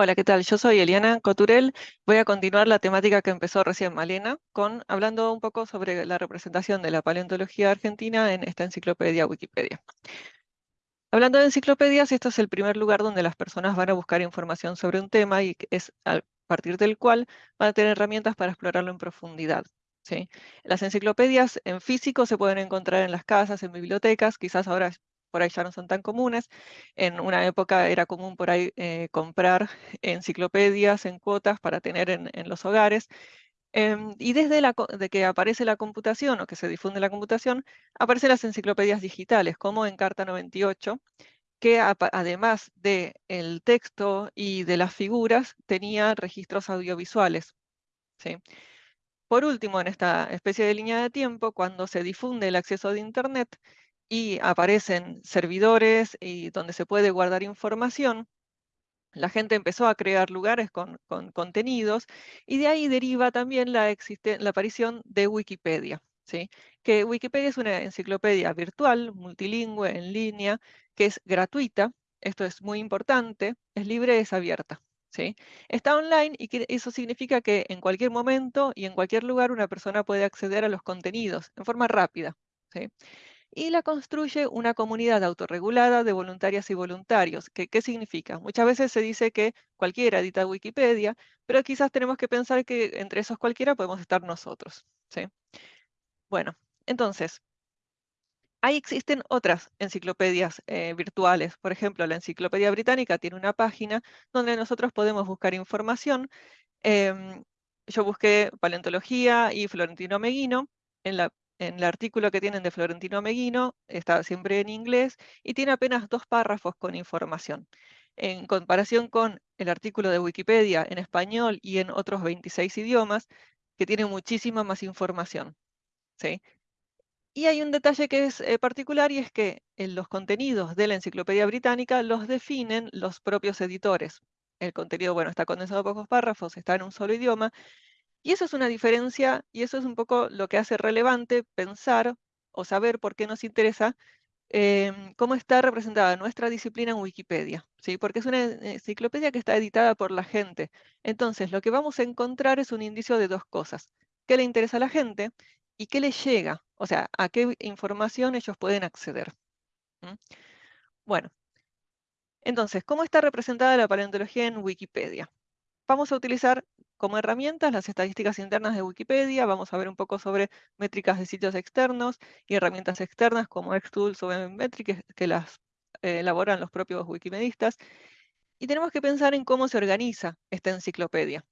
Hola, ¿qué tal? Yo soy Eliana Coturel. Voy a continuar la temática que empezó recién Malena, con hablando un poco sobre la representación de la paleontología argentina en esta enciclopedia Wikipedia. Hablando de enciclopedias, esto es el primer lugar donde las personas van a buscar información sobre un tema y es a partir del cual van a tener herramientas para explorarlo en profundidad. ¿sí? Las enciclopedias en físico se pueden encontrar en las casas, en bibliotecas, quizás ahora por ahí ya no son tan comunes. En una época era común por ahí eh, comprar enciclopedias en cuotas para tener en, los hogares. Em, y desde la, de que aparece la computación o que se difunde la computación, aparecen las enciclopedias digitales, como en Carta 98, que además del el texto y de las figuras, tenía registros audiovisuales. ¿sí? Por último, en esta especie de línea de tiempo, cuando se difunde el acceso de Internet, y aparecen servidores y donde se puede guardar información, la gente empezó a crear lugares con, contenidos y de ahí deriva también la, la aparición de Wikipedia. ¿sí? Que Wikipedia es una enciclopedia virtual, multilingüe, en línea, que es gratuita, esto es muy importante, es libre, es abierta. ¿sí? Está online y eso significa que en cualquier momento y en cualquier lugar una persona puede acceder a los contenidos en forma rápida. ¿sí? Y la construye una comunidad autorregulada de voluntarias y voluntarios. ¿Qué, ¿Qué, significa? Muchas veces se dice que cualquiera edita Wikipedia, pero quizás tenemos que pensar que entre esos cualquiera podemos estar nosotros. ¿sí? Bueno, entonces, ahí existen otras enciclopedias eh, virtuales. Por ejemplo, la Enciclopedia Británica tiene una página donde nosotros podemos buscar información. Em, yo busqué paleontología y Florentino Meguino en la en el artículo que tienen de Florentino Meguino, está siempre en inglés y tiene apenas dos párrafos con información. En comparación con el artículo de Wikipedia en español y en otros 26 idiomas, que tiene muchísima más información. ¿sí? Y hay un detalle que es eh, particular y es que en los contenidos de la Enciclopedia Británica los definen los propios editores. El contenido, bueno, está condensado a pocos párrafos, está en un solo idioma, y eso es una diferencia y eso es un poco lo que hace relevante pensar o saber por qué nos interesa em, cómo está representada nuestra disciplina en Wikipedia, ¿sí? porque es una enciclopedia que está editada por la gente. Entonces, lo que vamos a encontrar es un indicio de dos cosas. ¿Qué le interesa a la gente y qué le llega? O sea, a qué información ellos pueden acceder. Bueno, entonces, ¿cómo está representada la paleontología en Wikipedia? Vamos a utilizar como herramientas las estadísticas internas de Wikipedia, vamos a ver un poco sobre métricas de sitios externos y herramientas externas como Xtools o Metrics que las eh, elaboran los propios wikimedistas. Y tenemos que pensar en cómo se organiza esta enciclopedia.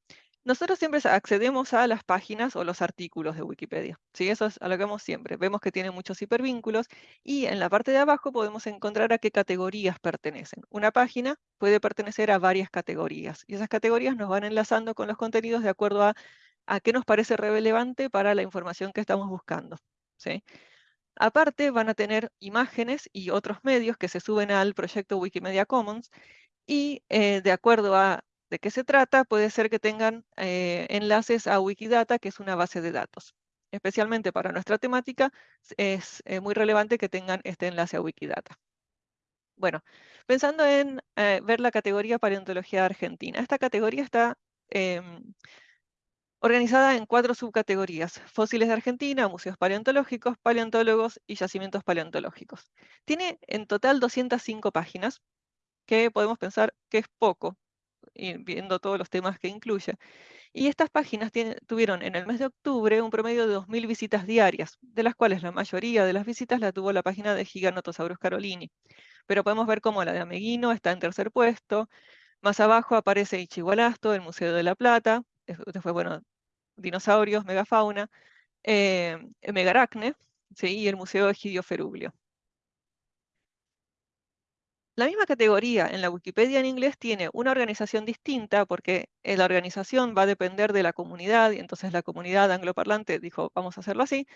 Nosotros siempre accedemos a las páginas o los artículos de Wikipedia. ¿sí? Eso es a lo que vemos siempre. Vemos que tiene muchos hipervínculos y en la parte de abajo podemos encontrar a qué categorías pertenecen. Una página puede pertenecer a varias categorías y esas categorías nos van enlazando con los contenidos de acuerdo a, a qué nos parece relevante para la información que estamos buscando. ¿sí? Aparte van a tener imágenes y otros medios que se suben al proyecto Wikimedia Commons y eh, de acuerdo a de qué se trata, puede ser que tengan eh, enlaces a Wikidata, que es una base de datos. Especialmente para nuestra temática, es eh, muy relevante que tengan este enlace a Wikidata. Bueno, pensando en eh, ver la categoría paleontología argentina. Esta categoría está em, organizada en cuatro subcategorías. Fósiles de Argentina, museos paleontológicos, paleontólogos y yacimientos paleontológicos. Tiene en total 205 páginas, que podemos pensar que es poco viendo todos los temas que incluye. Y estas páginas tuvieron en el mes de octubre un promedio de 2.000 visitas diarias, de las cuales la mayoría de las visitas la tuvo la página de Giganotosaurus carolini. Pero podemos ver cómo la de Ameguino está en tercer puesto. Más abajo aparece Ichigualasto, el Museo de la Plata. Después, bueno, dinosaurios, megafauna, eh, Megaracne, ¿sí? y el Museo Egidio Feruglio. La misma categoría en la Wikipedia en inglés tiene una organización distinta porque la organización va a depender de la comunidad y entonces la comunidad angloparlante dijo vamos a hacerlo así,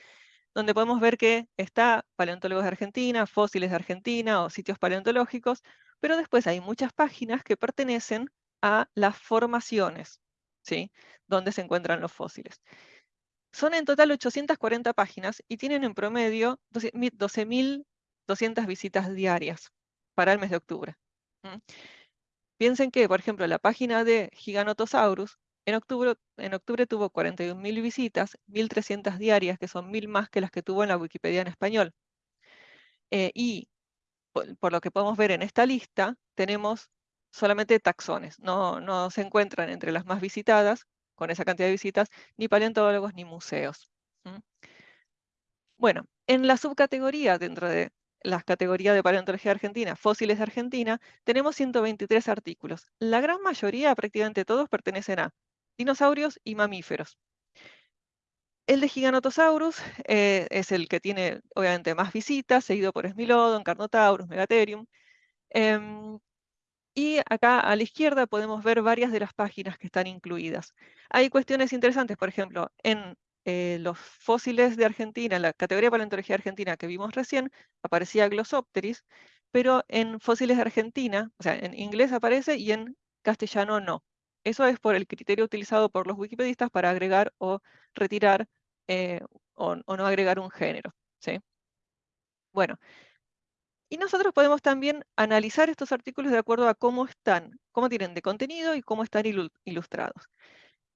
donde podemos ver que está paleontólogos de Argentina, fósiles de Argentina o sitios paleontológicos, pero después hay muchas páginas que pertenecen a las formaciones, ¿sí? donde se encuentran los fósiles. Son en total 840 páginas y tienen en promedio 12.200 visitas diarias para el mes de octubre. Piensen que, por ejemplo, la página de Giganotosaurus en octubre, en octubre tuvo 41.000 visitas, 1.300 diarias, que son 1.000 más que las que tuvo en la Wikipedia en español. Eh, y por, lo que podemos ver en esta lista, tenemos solamente taxones, no, no se encuentran entre las más visitadas, con esa cantidad de visitas, ni paleontólogos ni museos. Bueno, en la subcategoría dentro de las categorías de paleontología argentina, fósiles de Argentina, tenemos 123 artículos. La gran mayoría, prácticamente todos, pertenecen a dinosaurios y mamíferos. El de Giganotosaurus eh, es el que tiene, obviamente, más visitas, seguido por Smilodon, Carnotaurus, Megatherium. Em, y acá a la izquierda podemos ver varias de las páginas que están incluidas. Hay cuestiones interesantes, por ejemplo, en eh, los fósiles de Argentina, en la categoría de paleontología argentina que vimos recién, aparecía Glossopteris, pero en fósiles de Argentina, o sea, en inglés aparece y en castellano no. Eso es por el criterio utilizado por los wikipedistas para agregar o retirar eh, o, no agregar un género. ¿sí? Bueno, y nosotros podemos también analizar estos artículos de acuerdo a cómo están, cómo tienen de contenido y cómo están ilustrados.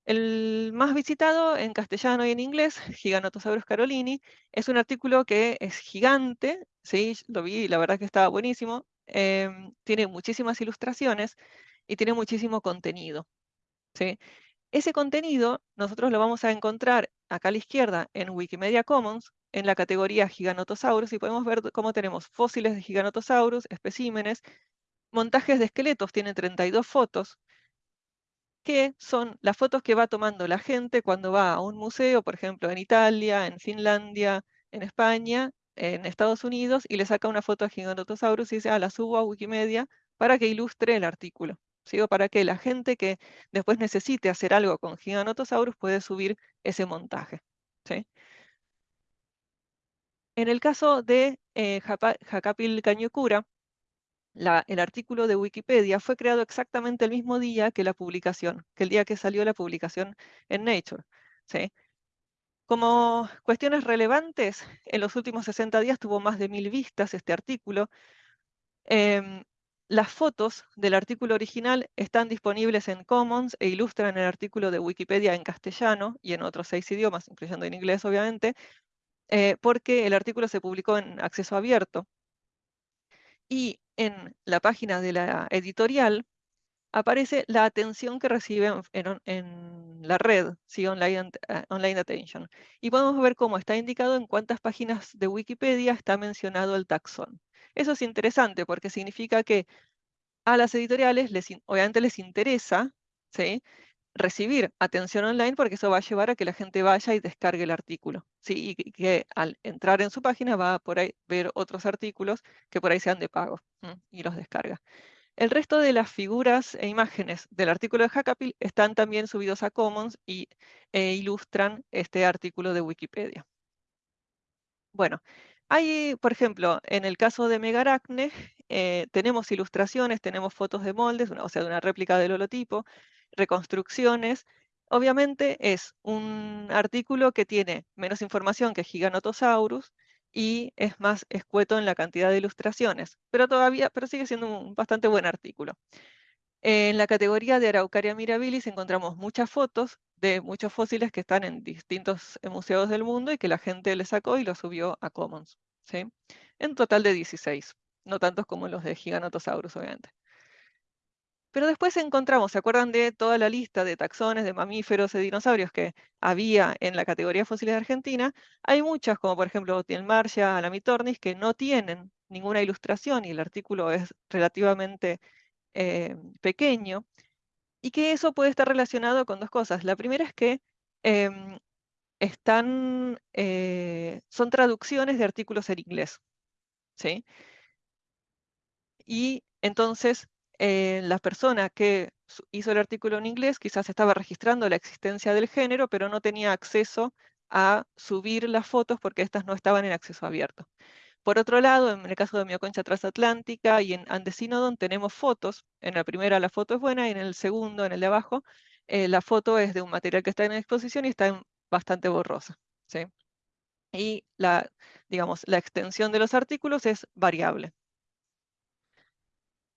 El más visitado en castellano y en inglés, Giganotosaurus carolini, es un artículo que es gigante, sí, lo vi y la verdad que estaba buenísimo, em, tiene muchísimas ilustraciones y tiene muchísimo contenido. ¿sí? Ese contenido nosotros lo vamos a encontrar acá a la izquierda en Wikimedia Commons, en la categoría Giganotosaurus, y podemos ver cómo tenemos fósiles de Giganotosaurus, especímenes, montajes de esqueletos, tiene 32 fotos, que son las fotos que va tomando la gente cuando va a un museo, por ejemplo, en Italia, en Finlandia, en España, en Estados Unidos, y le saca una foto a Giganotosaurus y dice, ah, la subo a Wikimedia para que ilustre el artículo. ¿sí? Para que la gente que después necesite hacer algo con Giganotosaurus puede subir ese montaje. En el caso de eh, Jacapil El artículo de Wikipedia fue creado exactamente el mismo día que la publicación, que el día que salió la publicación en Nature. ¿sí? Como cuestiones relevantes, en los últimos 60 días tuvo más de mil vistas este artículo. Em, las fotos del artículo original están disponibles en Commons e ilustran el artículo de Wikipedia en castellano y en otros seis idiomas, incluyendo en inglés, obviamente, eh, porque el artículo se publicó en acceso abierto. Y en la página de la editorial aparece la atención que recibe en, la red, ¿sí? online, eh, online Attention. Y podemos ver cómo está indicado en cuántas páginas de Wikipedia está mencionado el taxón. Eso es interesante porque significa que a las editoriales les, obviamente les interesa ¿sí? Recibir atención online porque eso va a llevar a que la gente vaya y descargue el artículo. ¿sí? Y que al entrar en su página va a por ahí ver otros artículos que por ahí sean de pago y los descarga. El resto de las figuras e imágenes del artículo de Hackapil están también subidos a Commons y e ilustran este artículo de Wikipedia. Bueno, hay, por ejemplo, en el caso de Megaracne, eh, tenemos ilustraciones, tenemos fotos de moldes, o sea, de una réplica del holotipo, reconstrucciones. Obviamente es un artículo que tiene menos información que Giganotosaurus y es más escueto en la cantidad de ilustraciones, pero todavía, pero sigue siendo un bastante buen artículo. En la categoría de Araucaria mirabilis encontramos muchas fotos de muchos fósiles que están en distintos museos del mundo y que la gente le sacó y lo subió a Commons. ¿sí? En total de 16, no tantos como los de Giganotosaurus, obviamente. Pero después encontramos, ¿se acuerdan de toda la lista de taxones, de mamíferos, de dinosaurios que había en la categoría fósiles de Argentina? Hay muchas, como por ejemplo Tielmarcia, Alamitornis, que no tienen ninguna ilustración y el artículo es relativamente eh, pequeño, y que eso puede estar relacionado con dos cosas. La primera es que em, están, eh, son traducciones de artículos en inglés. ¿sí? Y entonces eh, la persona que hizo el artículo en inglés quizás estaba registrando la existencia del género, pero no tenía acceso a subir las fotos porque estas no estaban en acceso abierto. Por otro lado, en el caso de Mioconcha transatlántica y en Andecinodon tenemos fotos. En la primera la foto es buena y en el segundo, en el de abajo, eh, la foto es de un material que está en exposición y está bastante borrosa. ¿sí? Y la, digamos, la extensión de los artículos es variable.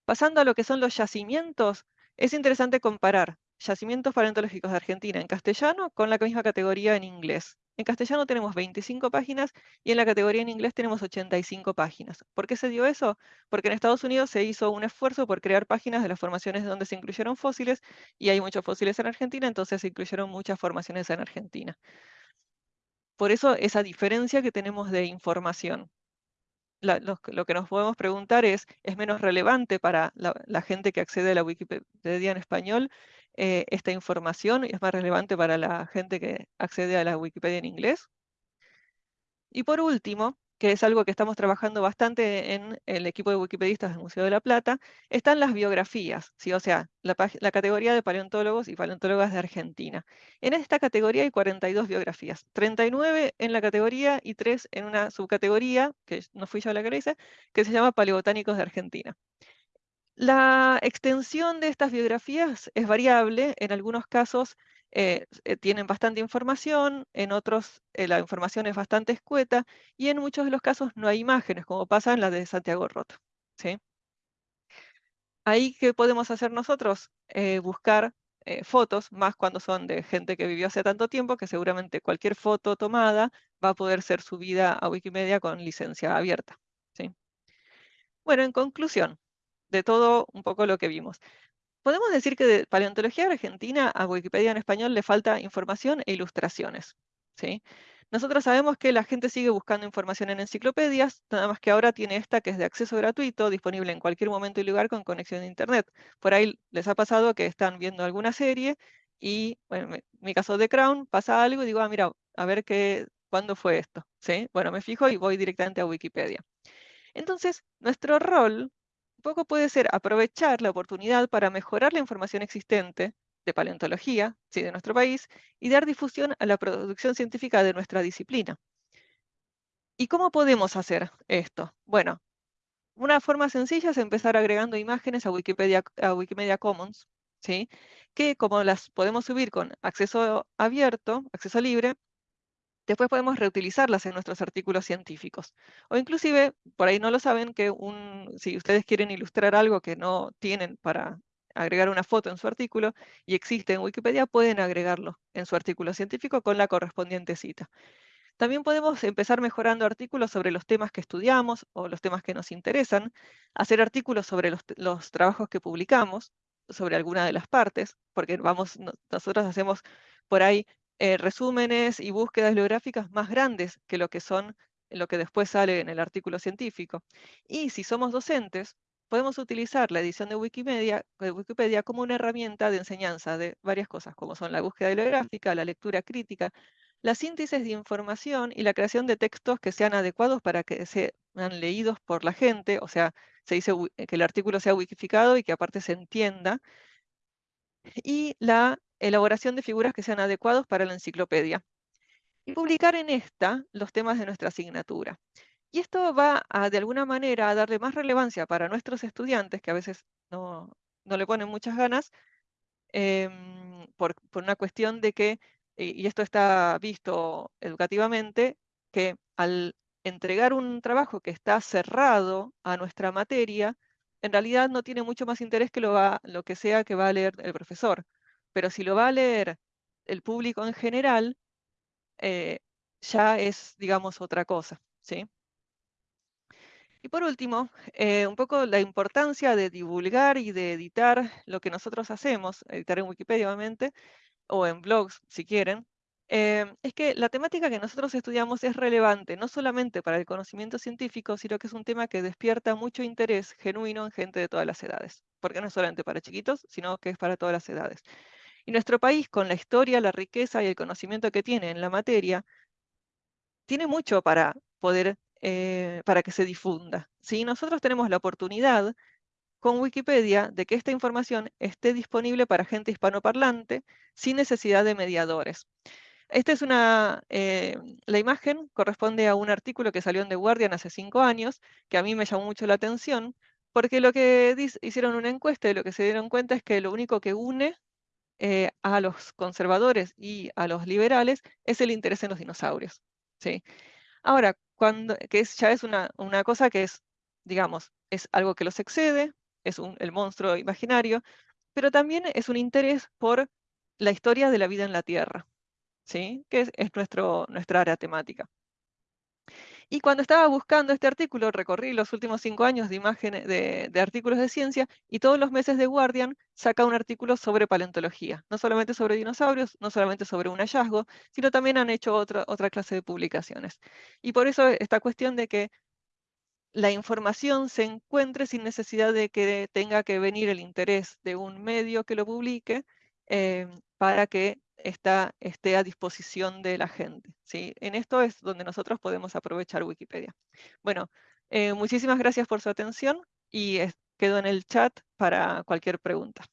Pasando a lo que son los yacimientos, es interesante comparar yacimientos paleontológicos de Argentina en castellano con la misma categoría en inglés. En castellano tenemos 25 páginas y en la categoría en inglés tenemos 85 páginas. ¿Por qué se dio eso? Porque en Estados Unidos se hizo un esfuerzo por crear páginas de las formaciones donde se incluyeron fósiles y hay muchos fósiles en Argentina, entonces se incluyeron muchas formaciones en Argentina. Por eso esa diferencia que tenemos de información lo, que nos podemos preguntar es, ¿es menos relevante para la, gente que accede a la Wikipedia en español eh, esta información? ¿Es más relevante para la gente que accede a la Wikipedia en inglés? Y por último, que es algo que estamos trabajando bastante en el equipo de wikipedistas del Museo de la Plata, están las biografías, o sea, la, categoría de paleontólogos y paleontólogas de Argentina. En esta categoría hay 42 biografías, 39 en la categoría y 3 en una subcategoría, que no fui yo la que lo hice, que se llama Paleobotánicos de Argentina. La extensión de estas biografías es variable, en algunos casos eh, eh, tienen bastante información, en otros eh, la información es bastante escueta y en muchos de los casos no hay imágenes, como pasa en la de Santiago Roto. ¿sí? Ahí, ¿qué podemos hacer nosotros? buscar fotos, más cuando son de gente que vivió hace tanto tiempo, que seguramente cualquier foto tomada va a poder ser subida a Wikimedia con licencia abierta. ¿sí? Bueno, en conclusión de todo un poco lo que vimos. Podemos decir que de paleontología argentina a Wikipedia en español le falta información e ilustraciones. ¿sí? Nosotros sabemos que la gente sigue buscando información en enciclopedias, nada más que ahora tiene esta que es de acceso gratuito, disponible en cualquier momento y lugar con conexión a Internet. Por ahí les ha pasado que están viendo alguna serie y, bueno, en mi caso de Crown, pasa algo y digo, ah, mira, a ver qué, cuándo fue esto. ¿sí? Bueno, me fijo y voy directamente a Wikipedia. Entonces, nuestro rol poco puede ser aprovechar la oportunidad para mejorar la información existente de paleontología, sí, de nuestro país, y dar difusión a la producción científica de nuestra disciplina. ¿Y cómo podemos hacer esto? Bueno, una forma sencilla es empezar agregando imágenes a Wikipedia, a Wikimedia Commons, ¿sí? que como las podemos subir con acceso abierto, acceso libre, Después podemos reutilizarlas en nuestros artículos científicos. O inclusive, por ahí no lo saben, que un, si ustedes quieren ilustrar algo que no tienen para agregar una foto en su artículo y existe en Wikipedia, pueden agregarlo en su artículo científico con la correspondiente cita. También podemos empezar mejorando artículos sobre los temas que estudiamos o los temas que nos interesan, hacer artículos sobre los, los trabajos que publicamos, sobre alguna de las partes, porque vamos, nosotros hacemos por ahí eh, resúmenes y búsquedas bibliográficas más grandes que lo que son lo que después sale en el artículo científico. Y si somos docentes, podemos utilizar la edición de Wikimedia, de Wikipedia como una herramienta de enseñanza de varias cosas, como son la búsqueda bibliográfica, la lectura crítica, la síntesis de información y la creación de textos que sean adecuados para que sean leídos por la gente, o sea, se dice que el artículo sea wikificado y que aparte se entienda, y la elaboración de figuras que sean adecuados para la enciclopedia. Y publicar en esta los temas de nuestra asignatura. Y esto va de alguna manera, a darle más relevancia para nuestros estudiantes, que a veces no, le ponen muchas ganas, em, por, una cuestión de que, y esto está visto educativamente, que al entregar un trabajo que está cerrado a nuestra materia, en realidad no tiene mucho más interés que lo, va, lo que sea que va a leer el profesor. Pero si lo va a leer el público en general, eh, ya es, digamos, otra cosa. ¿sí? Y por último, eh, un poco la importancia de divulgar y de editar lo que nosotros hacemos, editar en Wikipedia obviamente, o en blogs si quieren, Em, es que la temática que nosotros estudiamos es relevante no solamente para el conocimiento científico, sino que es un tema que despierta mucho interés genuino en gente de todas las edades, porque no es solamente para chiquitos, sino que es para todas las edades. Y nuestro país, con la historia, la riqueza y el conocimiento que tiene en la materia, tiene mucho para poder, eh, para que se difunda. ¿sí? Nosotros tenemos la oportunidad con Wikipedia de que esta información esté disponible para gente hispanoparlante sin necesidad de mediadores. Esta es una, eh, la imagen corresponde a un artículo que salió en The Guardian hace cinco años, que a mí me llamó mucho la atención, porque lo que hicieron una encuesta y lo que se dieron cuenta es que lo único que une eh, a los conservadores y a los liberales es el interés en los dinosaurios. ¿sí? Ahora, cuando, que es, ya es una, una cosa que es, digamos, es algo que los excede, es un, el monstruo imaginario, pero también es un interés por la historia de la vida en la Tierra, ¿sí? que es, es nuestro, nuestra área temática. Y cuando estaba buscando este artículo, recorrí los últimos cinco años de imágenes de, artículos de ciencia y todos los meses de Guardian saca un artículo sobre paleontología, no solamente sobre dinosaurios, no solamente sobre un hallazgo, sino también han hecho otra, otra clase de publicaciones. Y por eso esta cuestión de que la información se encuentre sin necesidad de que tenga que venir el interés de un medio que lo publique eh, para que esté a disposición de la gente. ¿sí? En esto es donde nosotros podemos aprovechar Wikipedia. Bueno, eh, muchísimas gracias por su atención y quedo en el chat para cualquier pregunta.